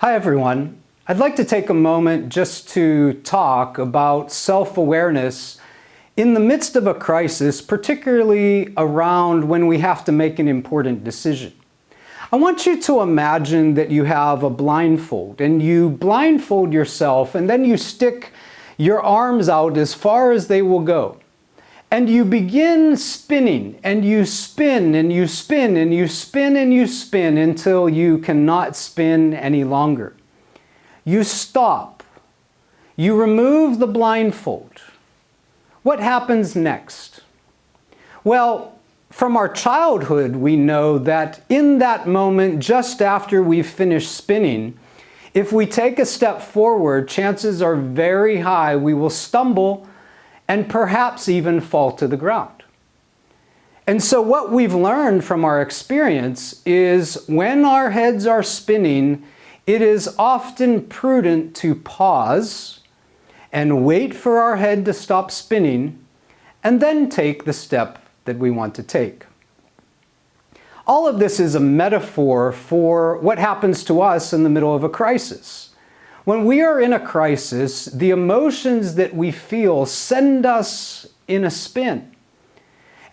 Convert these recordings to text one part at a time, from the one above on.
Hi everyone. I'd like to take a moment just to talk about self-awareness in the midst of a crisis, particularly around when we have to make an important decision. I want you to imagine that you have a blindfold and you blindfold yourself and then you stick your arms out as far as they will go. And you begin spinning and you spin and you spin and you spin and you spin until you cannot spin any longer. You stop. You remove the blindfold. What happens next? Well, from our childhood, we know that in that moment, just after we've finished spinning, if we take a step forward, chances are very high we will stumble and perhaps even fall to the ground. And so what we've learned from our experience is when our heads are spinning, it is often prudent to pause and wait for our head to stop spinning and then take the step that we want to take. All of this is a metaphor for what happens to us in the middle of a crisis. When we are in a crisis, the emotions that we feel send us in a spin.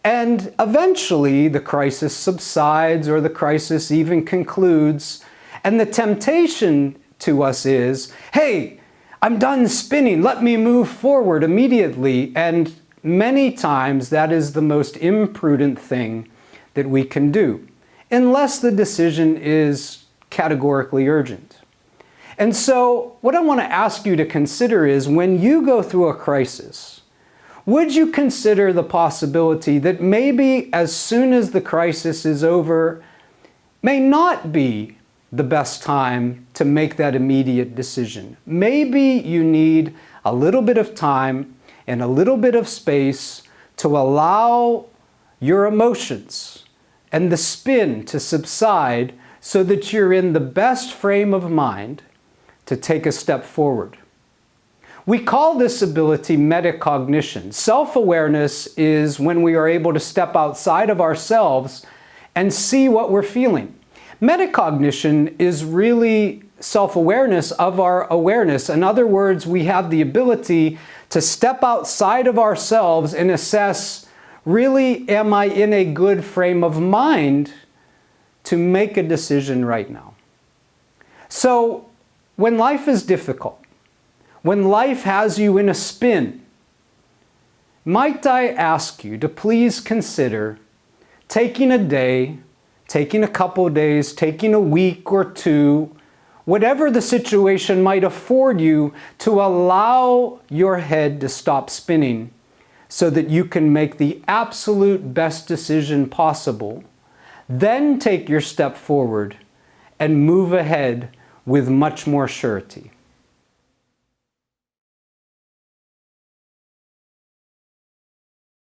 And eventually the crisis subsides or the crisis even concludes. And the temptation to us is, hey, I'm done spinning, let me move forward immediately. And many times that is the most imprudent thing that we can do, unless the decision is categorically urgent. And so what I want to ask you to consider is when you go through a crisis, would you consider the possibility that maybe as soon as the crisis is over, may not be the best time to make that immediate decision. Maybe you need a little bit of time and a little bit of space to allow your emotions and the spin to subside so that you're in the best frame of mind to take a step forward. We call this ability metacognition. Self-awareness is when we are able to step outside of ourselves and see what we're feeling. Metacognition is really self-awareness of our awareness. In other words, we have the ability to step outside of ourselves and assess, really, am I in a good frame of mind to make a decision right now? So when life is difficult, when life has you in a spin, might I ask you to please consider taking a day, taking a couple days, taking a week or two, whatever the situation might afford you to allow your head to stop spinning so that you can make the absolute best decision possible. Then take your step forward and move ahead with much more surety.